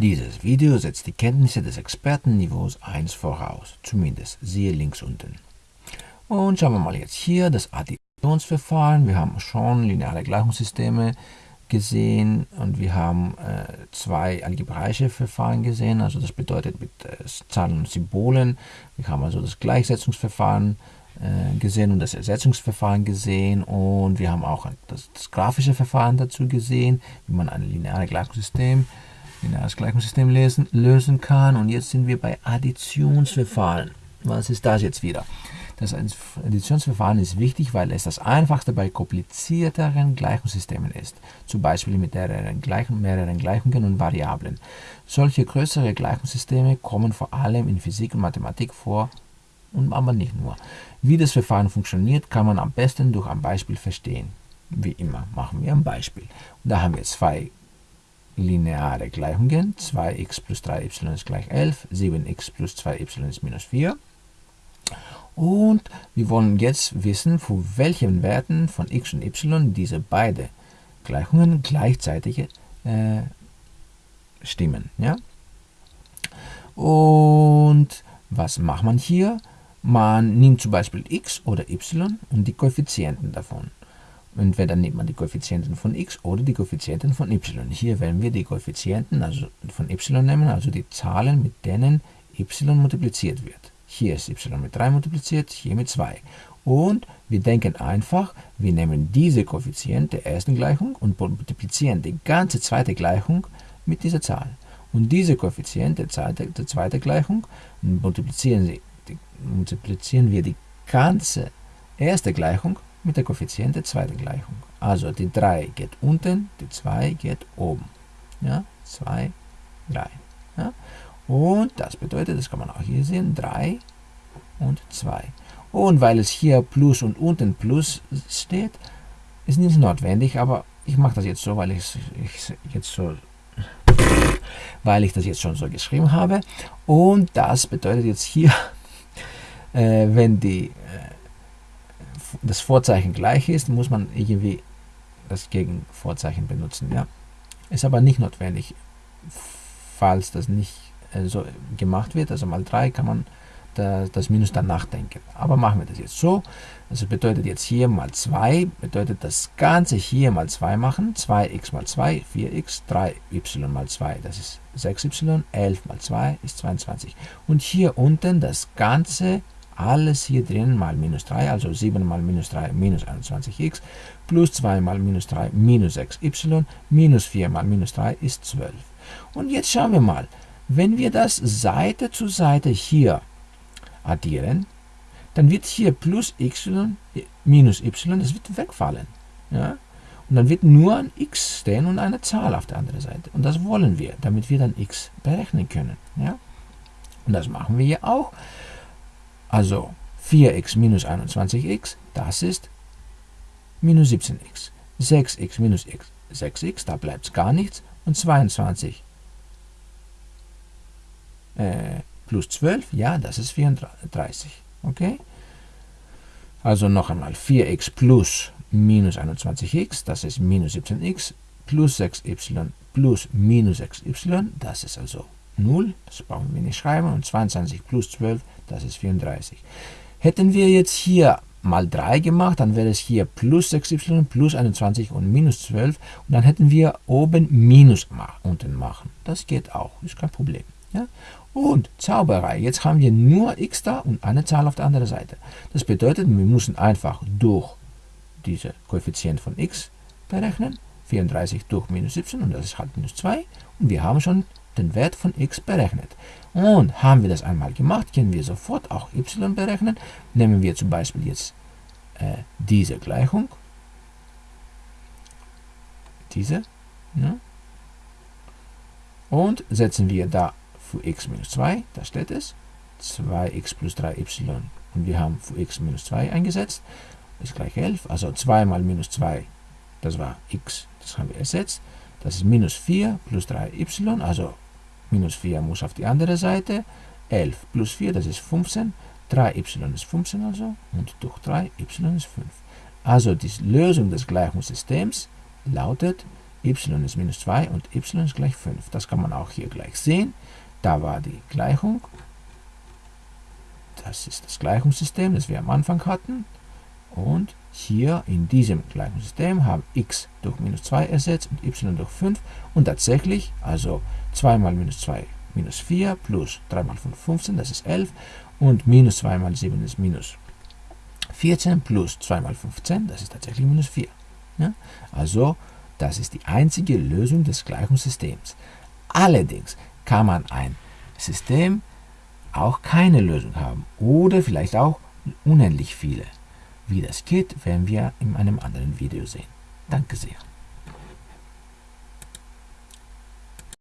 Dieses Video setzt die Kenntnisse des Expertenniveaus 1 voraus, zumindest siehe links unten. Und schauen wir mal jetzt hier das Additionsverfahren. Wir haben schon lineare Gleichungssysteme gesehen und wir haben äh, zwei algebraische Verfahren gesehen, also das bedeutet mit äh, Zahlen und Symbolen. Wir haben also das Gleichsetzungsverfahren äh, gesehen und das Ersetzungsverfahren gesehen und wir haben auch das, das grafische Verfahren dazu gesehen, wie man ein lineares Gleichungssystem lineares Gleichungssystem lesen, lösen kann. Und jetzt sind wir bei Additionsverfahren. Was ist das jetzt wieder? Das Additionsverfahren ist wichtig, weil es das einfachste bei komplizierteren Gleichungssystemen ist, zum Beispiel mit mehreren, Gleichung, mehreren Gleichungen und Variablen. Solche größere Gleichungssysteme kommen vor allem in Physik und Mathematik vor, und aber nicht nur. Wie das Verfahren funktioniert, kann man am besten durch ein Beispiel verstehen. Wie immer machen wir ein Beispiel. Und da haben wir zwei lineare Gleichungen. 2x plus 3y ist gleich 11, 7x plus 2y ist minus 4. Und wir wollen jetzt wissen, für welchen Werten von x und y diese beiden Gleichungen gleichzeitig äh, stimmen. Ja? Und was macht man hier? Man nimmt zum Beispiel x oder y und die Koeffizienten davon. Entweder nimmt man die Koeffizienten von x oder die Koeffizienten von y. Hier werden wir die Koeffizienten also von y nehmen, also die Zahlen, mit denen y multipliziert wird. Hier ist y mit 3 multipliziert, hier mit 2. Und wir denken einfach, wir nehmen diese Koeffizient der ersten Gleichung und multiplizieren die ganze zweite Gleichung mit dieser Zahl. Und diese Koeffizient der, zweite, der zweiten Gleichung multiplizieren, sie, multiplizieren wir die ganze erste Gleichung mit der Koeffizient der zweiten Gleichung. Also die 3 geht unten, die 2 geht oben. Ja, 2, 3. Ja. Und das bedeutet, das kann man auch hier sehen, 3 und 2. Und weil es hier Plus und unten Plus steht, ist nicht notwendig, aber ich mache das jetzt so, weil ich, ich jetzt so weil ich das jetzt schon so geschrieben habe. Und das bedeutet jetzt hier, äh, wenn die das Vorzeichen gleich ist, muss man irgendwie das Gegenvorzeichen benutzen. Ja? Ist aber nicht notwendig, falls das nicht äh, so gemacht wird. Also mal 3 kann man da, das Minus dann nachdenken. Aber machen wir das jetzt so. Also bedeutet jetzt hier mal 2, bedeutet das Ganze hier mal 2 machen. 2x mal 2, 4x, 3y mal 2, das ist 6y, 11 mal 2 ist 22. Und hier unten das Ganze alles hier drin mal minus 3, also 7 mal minus 3 minus 21x, plus 2 mal minus 3 minus 6y, minus 4 mal minus 3 ist 12. Und jetzt schauen wir mal, wenn wir das Seite zu Seite hier addieren, dann wird hier plus y minus y, das wird wegfallen. Ja? Und dann wird nur ein x stehen und eine Zahl auf der anderen Seite. Und das wollen wir, damit wir dann x berechnen können. Ja? Und das machen wir hier auch. Also 4x minus 21x, das ist minus 17x. 6x minus x, 6x, da bleibt gar nichts. Und 22 äh, plus 12, ja, das ist 34. Okay? Also noch einmal 4x plus minus 21x, das ist minus 17x, plus 6y plus minus 6y, das ist also 0, das brauchen wir nicht schreiben, und 22 plus 12, das ist 34. Hätten wir jetzt hier mal 3 gemacht, dann wäre es hier plus 6y, plus 21 und minus 12, und dann hätten wir oben minus unten machen. Das geht auch, ist kein Problem. Ja? Und Zauberei, jetzt haben wir nur x da und eine Zahl auf der anderen Seite. Das bedeutet, wir müssen einfach durch diese Koeffizient von x berechnen, 34 durch minus 17 und das ist halt minus 2 und wir haben schon den Wert von x berechnet. Und haben wir das einmal gemacht, können wir sofort auch y berechnen. Nehmen wir zum Beispiel jetzt äh, diese Gleichung, diese, ja, und setzen wir da für x minus 2, da steht es, 2x plus 3y und wir haben für x minus 2 eingesetzt, ist gleich 11, also 2 mal minus 2, das war x, das haben wir ersetzt, das ist minus 4 plus 3y, also minus 4 muss auf die andere Seite, 11 plus 4, das ist 15, 3y ist 15 also, und durch 3y ist 5. Also die Lösung des Gleichungssystems lautet y ist minus 2 und y ist gleich 5. Das kann man auch hier gleich sehen. Da war die Gleichung. Das ist das Gleichungssystem, das wir am Anfang hatten. Und hier in diesem Gleichungssystem haben x durch minus 2 ersetzt und y durch 5. Und tatsächlich, also 2 mal minus 2 minus 4 plus 3 mal 5 15, das ist 11. Und minus 2 mal 7 ist minus 14 plus 2 mal 15, das ist tatsächlich minus 4. Ja? Also das ist die einzige Lösung des Gleichungssystems. Allerdings kann man ein System auch keine Lösung haben oder vielleicht auch unendlich viele. Wie das geht, werden wir in einem anderen Video sehen. Danke sehr.